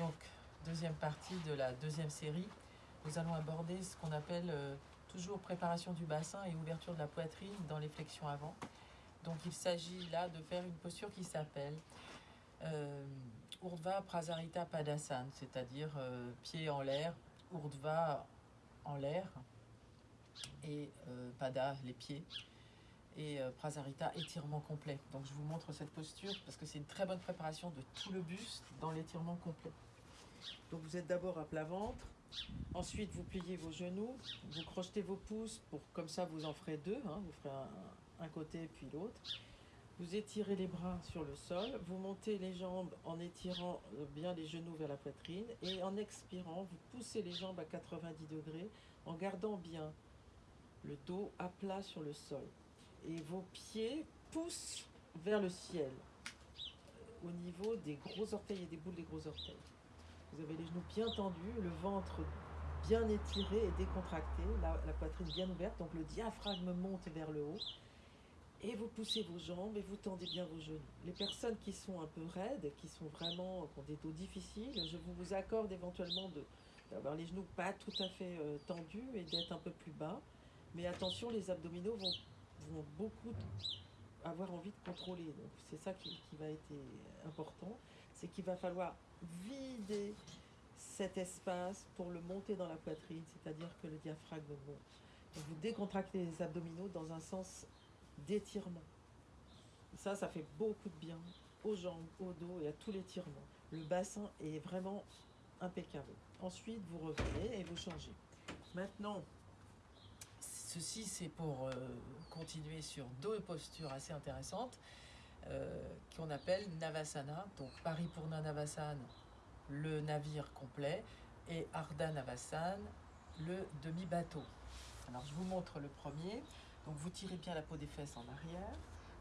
Donc, deuxième partie de la deuxième série, nous allons aborder ce qu'on appelle euh, toujours préparation du bassin et ouverture de la poitrine dans les flexions avant. Donc, il s'agit là de faire une posture qui s'appelle euh, Urdhva Prasarita Padasana, c'est-à-dire euh, pied en l'air, Urdhva en l'air et euh, Pada, les pieds et euh, Prasarita, étirement complet. Donc je vous montre cette posture parce que c'est une très bonne préparation de tout le buste dans l'étirement complet. Donc vous êtes d'abord à plat ventre, ensuite vous pliez vos genoux, vous crochetez vos pouces pour comme ça vous en ferez deux, hein, vous ferez un, un côté puis l'autre. Vous étirez les bras sur le sol, vous montez les jambes en étirant euh, bien les genoux vers la poitrine. Et en expirant, vous poussez les jambes à 90 degrés en gardant bien le dos à plat sur le sol. Et vos pieds poussent vers le ciel euh, au niveau des gros orteils et des boules des gros orteils. Vous avez les genoux bien tendus, le ventre bien étiré et décontracté, la, poitrine bien ouverte, donc le diaphragme monte vers le haut. Et vous poussez vos jambes et vous tendez bien vos genoux. Les personnes qui sont un peu raides, qui sont vraiment, qui ont des dos difficiles, je vous accorde éventuellement d'avoir les genoux pas tout à fait euh, tendus et d'être un peu plus bas. Mais attention, les abdominaux vont beaucoup avoir envie de contrôler. Donc c'est ça qui, qui, va être important, c'est qu'il va falloir vider cet espace pour le monter dans la poitrine, c'est-à-dire que le diaphragme monte. Vous décontractez les abdominaux dans un sens d'étirement. Ça, ça fait beaucoup de bien aux jambes, au dos et à tout l'étirement. Le bassin est vraiment impeccable. Ensuite, vous revenez et vous changez. Maintenant, Ceci, c'est pour euh, continuer sur deux postures assez intéressantes euh, qu'on appelle Navasana. Donc, Paripurna Navasana, le navire complet, et Ardha Navasana, le demi-bateau. Alors, je vous montre le premier. Donc, vous tirez bien la peau des fesses en arrière.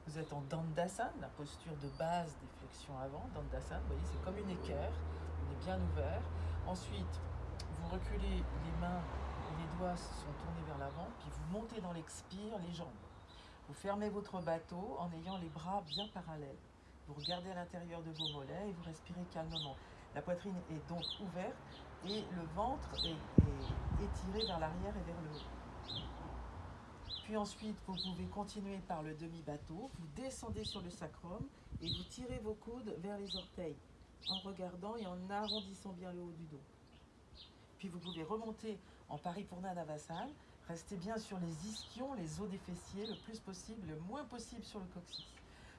Vous êtes en Dandasana, la posture de base des flexions avant. Dandasana, vous voyez, c'est comme une équerre. On est bien ouvert. Ensuite, vous reculez les mains les doigts sont tournés vers l'avant, puis vous montez dans l'expire les jambes. Vous fermez votre bateau en ayant les bras bien parallèles. Vous regardez à l'intérieur de vos mollets et vous respirez calmement. La poitrine est donc ouverte et le ventre est, est étiré vers l'arrière et vers le haut. Puis ensuite, vous pouvez continuer par le demi-bateau. Vous descendez sur le sacrum et vous tirez vos coudes vers les orteils en regardant et en arrondissant bien le haut du dos. Puis vous pouvez remonter en Paripurna Navasana. Restez bien sur les ischions, les os des fessiers, le plus possible, le moins possible sur le coccyx.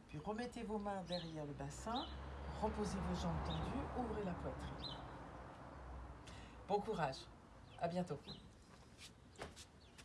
Puis remettez vos mains derrière le bassin, reposez vos jambes tendues, ouvrez la poitrine. Bon courage, à bientôt.